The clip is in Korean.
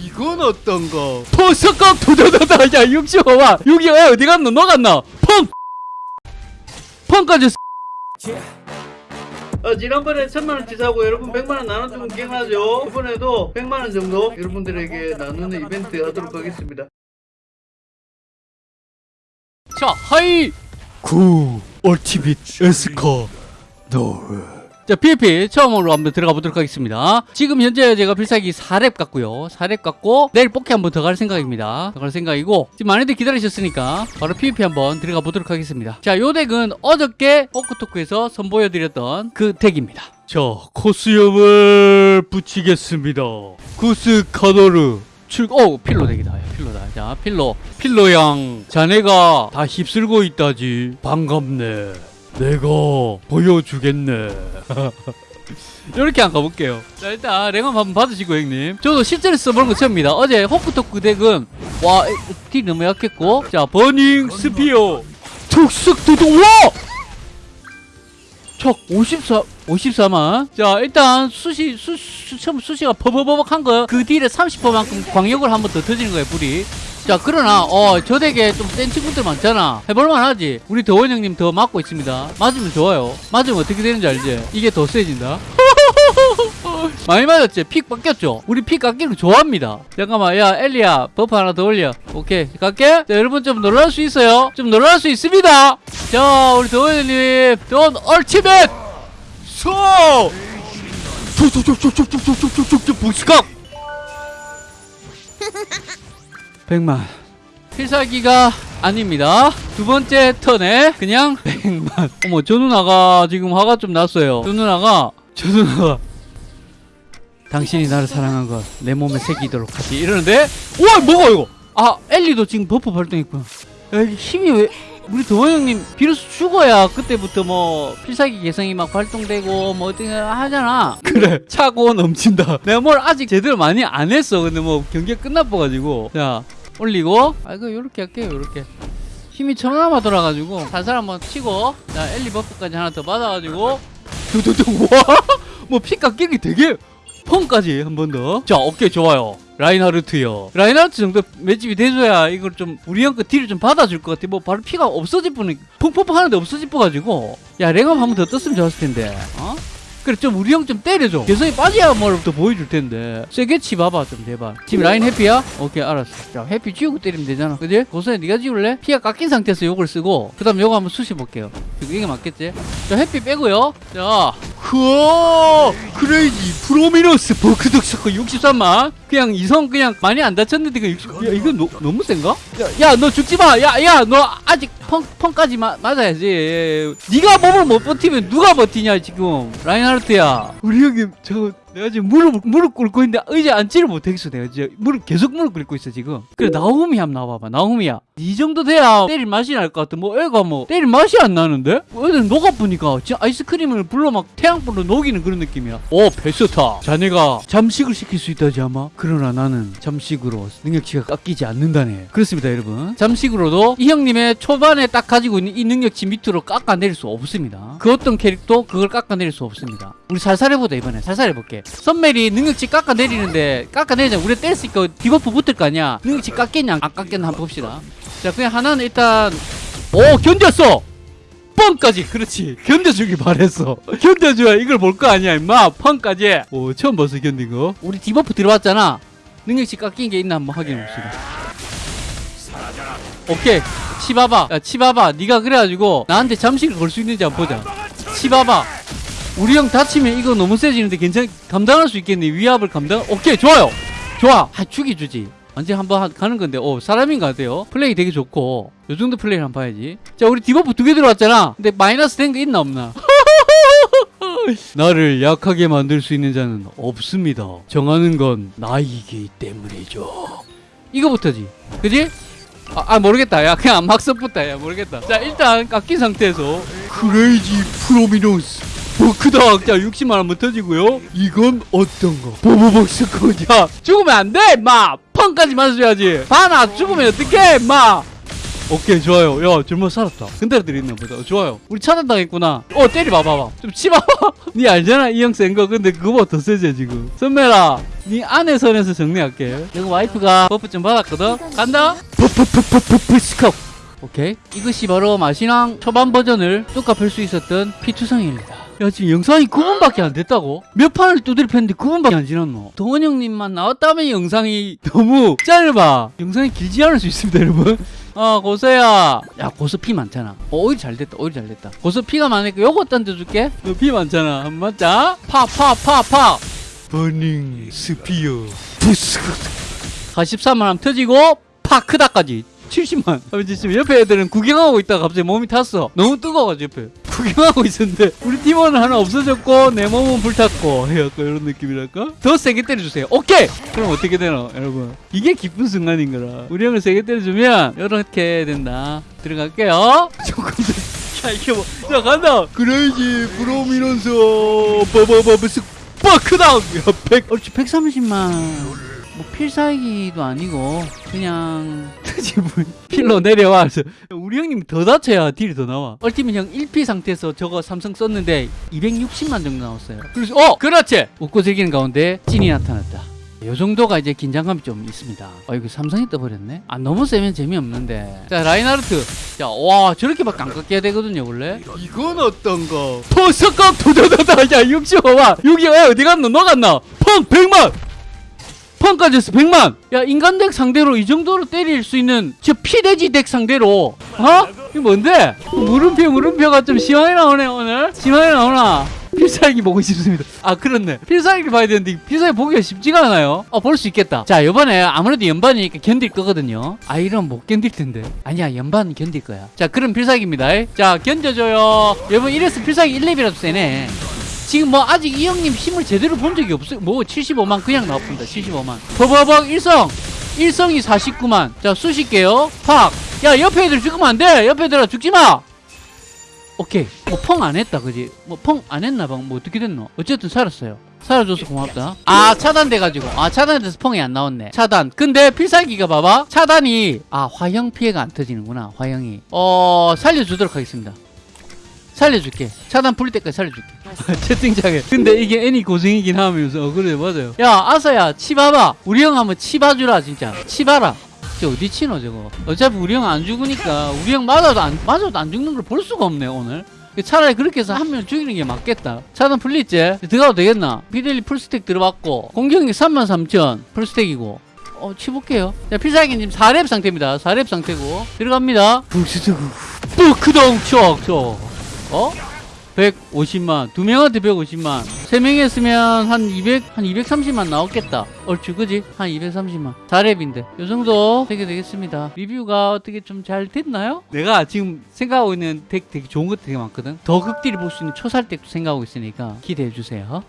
이건 어떤가 퍼석각 도다다다 야 65만 65만 어디 갔노? 너 갔나 펑! 펑까지 어, 지난번에 천만원치 사고 여러분 100만원 나눠주면 기억나죠? 이번에도 100만원 정도 여러분들에게 나누는 이벤트 하도록 하겠습니다. 자 하이! 구 얼티빗 에스커 노르 자 PVP 처음으로 한번 들어가 보도록 하겠습니다 지금 현재 제가 필살기 4렙 갔고요 4렙 갔고 내일 뽑기 한번 더 갈 생각입니다 더 갈 생각이고 지금 많이들 기다리셨으니까 바로 PVP 한번 들어가 보도록 하겠습니다 자 요 덱은 어저께 포크토크에서 선보여드렸던 그 덱입니다 자 코스염을 붙이겠습니다 구스 카도르 출, 어, 필로 덱이다. 야, 필로다. 자, 필로. 필로 양, 자네가 다 휩쓸고 있다지. 반갑네. 내가 보여주겠네. 이렇게 한번 가볼게요. 자, 일단 랭업 한번 받으시고, 형님. 저도 실제로 써보는 거 처음입니다. 어제 호크토크 덱은, 와, 딜 너무 약했고. 자, 버닝 스피어. 특색 두두, 와! 척 54, 54만. 자, 일단 수시, 수, 수, 처음 수시가 버버버벅 한 거, 그 딜에 30%만큼 광역을 한 번 더 터지는 거예요, 불이. 자, 그러나, 어, 저 덱에 좀 센 친구들 많잖아. 해볼만 하지. 우리 더원 형님 더 맞고 있습니다. 맞으면 좋아요. 맞으면 어떻게 되는지 알지? 이게 더 세진다. 많이 맞았지? 픽 바뀌었죠? 우리 픽 깎이는 거 좋아합니다. 잠깐만, 야, 엘리야, 버프 하나 더 올려. 오케이, 갈게. 자, 여러분 좀 놀랄 수 있어요? 좀 놀랄 수 있습니다. 자, 우리 더원님, 돈 얼티밋! 소! 툭툭툭툭툭툭툭툭툭툭 부시각! 100만. 필살기가 아닙니다. 두 번째 턴에 그냥 100만. 어머, 저 누나가 지금 화가 좀 났어요. 저 누나가, 저 누나가 당신이 나를 사랑한 것내 몸에 새기도록 하지 이러는데 우와 뭐가 이거 아 엘리도 지금 버프 발동했구나 야, 힘이 왜 우리 도원 형님 비로소 죽어야 그때부터 뭐 필살기 개성이 막 발동되고 뭐 어떻게 하잖아. 그래. 차고 넘친다. 내가 뭘 아직 제대로 많이 안 했어. 근데 뭐 경기가 끝나버가지고. 자 올리고. 아 이거 요렇게 할게요 요렇게. 힘이 천하마 돌아가지고 살살 한번 치고. 자 엘리 버프까지 하나 더 받아가지고. 두두두. 와뭐 피 깎이기 되게 펑까지 한 번 더. 자, 오케이, 좋아요. 라인하르트요. 라인하르트 정도 맷집이 돼줘야 이걸 좀 우리 형거 딜을 좀 받아줄 것 같아. 뭐 바로 피가 없어질 뻔, 펑펑펑 하는데 없어질 뻔가지고. 야, 랭업 한번 더 떴으면 좋았을 텐데. 어? 그래 좀 우리 형 좀 때려줘 개성이 빠져야 뭐부터 보여줄 텐데 세게 치봐봐 좀 제발 지금 라인 해피야? 오케이 알았어 자 해피 지우고 때리면 되잖아 그지? 고선이 네가 지울래? 피가 깎인 상태에서 요걸 쓰고 그 다음 요거 한번 쑤셔볼게요 이게 맞겠지? 자 해피 빼고요 자 흐어 Crazy Prominence 버크덕 서커 63만. 그냥 이성 그냥 많이 안 다쳤는데 그 60, 야 이거 너, 너무 센가? 야너 죽지마! 야 야 너 아직 펑, 펑까지 마, 맞아야지. 네가 몸을 못 버티면 누가 버티냐 지금. 라인하르트야. 우리 형님 저 내가 지금 무릎 무릎 꿇고 있는데 의자 앉지를 못하겠어 내가 진짜. 무릎 계속 무릎 꿇고 있어 지금. 그래 나오미 한번 나와봐봐 나오미야. 이 정도 돼야 때릴 맛이 날 것 같아. 뭐 애가 뭐 때릴 맛이 안 나는데? 애들 녹아보니까 진짜 아이스크림을 불로 막 태양불로 녹이는 그런 느낌이야. 오 베스타. 자네가 잠식을 시킬 수 있다지 아마? 그러나 나는 잠식으로 능력치가 깎이지 않는다네. 그렇습니다 여러분. 잠식으로도 이 형님의 초반에 딱 가지고 있는 이 능력치 밑으로 깎아내릴 수 없습니다. 그 어떤 캐릭도 그걸 깎아내릴 수 없습니다. 우리 살살 해보자 이번에. 살살 해볼게. 선멜이 능력치 깎아내리는데 깎아내리자. 우리 뗐으니까 디버프 붙을 거 아니야. 능력치 깎겠냐 안 깎겠냐 한번 봅시다. 자 그냥 하나는 일단 오 견뎠어! 뻥까지. 그렇지. 견뎌주길 바랬어. 견뎌줘야 이걸 볼 거 아니야 임마. 펑까지. 오 처음 봤어 견딘 거. 우리 디버프 들어왔잖아. 능력치 깎인 게 있나 한번 확인해 봅시다. 오케이 치봐봐 야 치봐봐 네가 그래가지고 나한테 잠식을 걸수 있는지 한번 보자. 치봐봐 우리 형 다치면 이거 너무 세지는데 괜찮 감당할 수 있겠니? 위압을 감당 오케이 좋아요. 좋아. 아 죽이주지. 언제 한번 하- 가는 건데 어 사람인 것 같아요. 플레이 되게 좋고. 요 정도 플레이를 한번 봐야지. 자 우리 디버프 두 개 들어왔잖아. 근데 마이너스 된 거 있나 없나? 나를 약하게 만들 수 있는 자는 없습니다. 정하는 건 나이기 때문이죠. 이거부터지. 그지? 아, 아, 모르겠다. 야 그냥 막 써붙다 야 모르겠다. 자 일단 깎인 상태에서 크레이지 프로미노스 버크닥 자 60만 원만 터지고요. 이건 어떤가 보보복스코 야 죽으면 안돼 임마. 펑까지 맞아줘야지. 바나 죽으면 어떡해 임마. 오케이 좋아요. 야 젊어 살았다. 근데로 들있나 보다. 어, 좋아요. 우리 차단당했구나. 어 때리 봐봐봐. 좀 치봐봐. 니 알잖아 이 형 센 거. 근데 그거보다 더 세지 지금. 선멜아 니는 내 선에서 정리할게 내가 와이프가 버프 좀 받았거든 간다 버프버프버프 스컵 오케이 이것이 바로 마신왕 초반 버전을 뚝갑할 수 있었던 피투성입니다 야 지금 영상이 9분밖에 안 됐다고? 몇 판을 두드려 팼는데 9분밖에 안 지났노 도원 형님만 나왔다면 영상이 너무 짧아 영상이 길지 않을 수 있습니다 여러분 어 고서야 야 고서 피 많잖아 어, 오히려 잘 됐다 오히려 잘 됐다 고서 피가 많으니까 요거 던져줄게 너 피 많잖아 한번 맞자 팍팍팍팍 Burning Spear 부스 43만 하면 터지고 팍 크다까지 70만. 아, 지금 옆에 애들은 구경하고 있다가 갑자기 몸이 탔어. 너무 뜨거워가지고 옆에. 구경하고 있었는데 우리 팀원은 하나 없어졌고 내 몸은 불탔고 약간 이런 느낌이랄까? 더 세게 때려주세요. 오케이! 그럼 어떻게 되나 여러분? 이게 기쁜 순간인 거라. 우리 형을 세게 때려주면 이렇게 된다. 들어갈게요. 조금 더. 야 이게 뭐. 자 간다. 그래야지 Prominence 버버버버스 빡크다운. 야 100. 얼추 130만. 뭐 필살기도 아니고 그냥 필로 내려와 우리 형님 더 다쳐야 딜이 더 나와 ultimate 형 1피 상태에서 저거 삼성 썼는데 260만 정도 나왔어요 그래서 어 그렇지 웃고 즐기는 가운데 찐이 나타났다 요 정도가 이제 긴장감이 좀 있습니다. 아 이거 삼성이 떠버렸네? 아 너무 세면 재미없는데. 자 라인하르트. 자와 저렇게밖에 안 깎여야 되거든요 원래. 이건 어떤가 퍼스컵 도도도도. 야 65만. 여기 왜 어디 갔노? 너 갔나? 펑 100만. 펑까지 했어 100만. 야 인간 덱 상대로 이 정도로 때릴 수 있는 저 피돼지 덱 상대로. 어? 이거 뭔데? 물음표 물음표가 좀 심하게 나오네 오늘. 심하게 나오나 필살기 보고 싶습니다 아 그렇네 필살기 봐야 되는데 필살기 보기가 쉽지가 않아요 어 볼 수 있겠다 자 이번에 아무래도 연반이니까 견딜 거거든요 아 이러면 못 견딜 텐데 아니야 연반 견딜 거야 자 그럼 필살기입니다 자 견뎌줘요 여러분 이래서 필살기 1렙이라도 세네 지금 뭐 아직 이 형님 힘을 제대로 본 적이 없어요. 뭐 75만 그냥 나왔습니다. 75만. 버버벅 일성. 일성이 49만. 자 수식게요. 팍. 야 옆에 애들 죽으면 안 돼. 옆에 애들아 죽지 마. 오케이. 뭐 펑 안 했다 그지? 뭐 펑 안 했나 봐. 뭐 어떻게 됐노? 어쨌든 살았어요. 살아줘서 고맙다. 아 차단돼가지고 아 차단돼서 펑이 안 나왔네. 차단. 근데 필살기가 봐봐. 차단이 아 화형 피해가 안 터지는구나. 화형이. 어 살려주도록 하겠습니다. 살려줄게. 차단 풀릴 때까지 살려줄게. 채팅창에. 근데 이게 애니 고생이긴 하면서 어, 그래 맞아요. 야 아서야 치봐봐. 우리 형 한번 치봐주라 진짜. 치봐라. 저 어디 치노 저거. 어차피 우리 형 안 죽으니까 우리 형 맞아도 안 맞아도 안 죽는 걸 볼 수가 없네 오늘. 차라리 그렇게 해서 한 명 죽이는 게 맞겠다. 차단 풀리지? 들어가도 되겠나? 비델리 풀스택 들어봤고 공격이 33,000 풀스택이고 어 치볼게요. 자 필살기님 4렙 상태입니다. 4렙 상태고 들어갑니다. 북시적 뿌크동 추억 어? 150만 두 명한테 150만. 세 명이 했으면 한 200, 한 230만 나왔겠다. 얼추 그지? 한 230만. 4렙인데. 요 정도 되게 되겠습니다. 리뷰가 어떻게 좀 잘 됐나요? 내가 지금 생각하고 있는 덱 되게 좋은 것 되게 많거든. 더 극딜이 볼수 있는 초살덱도 생각하고 있으니까 기대해 주세요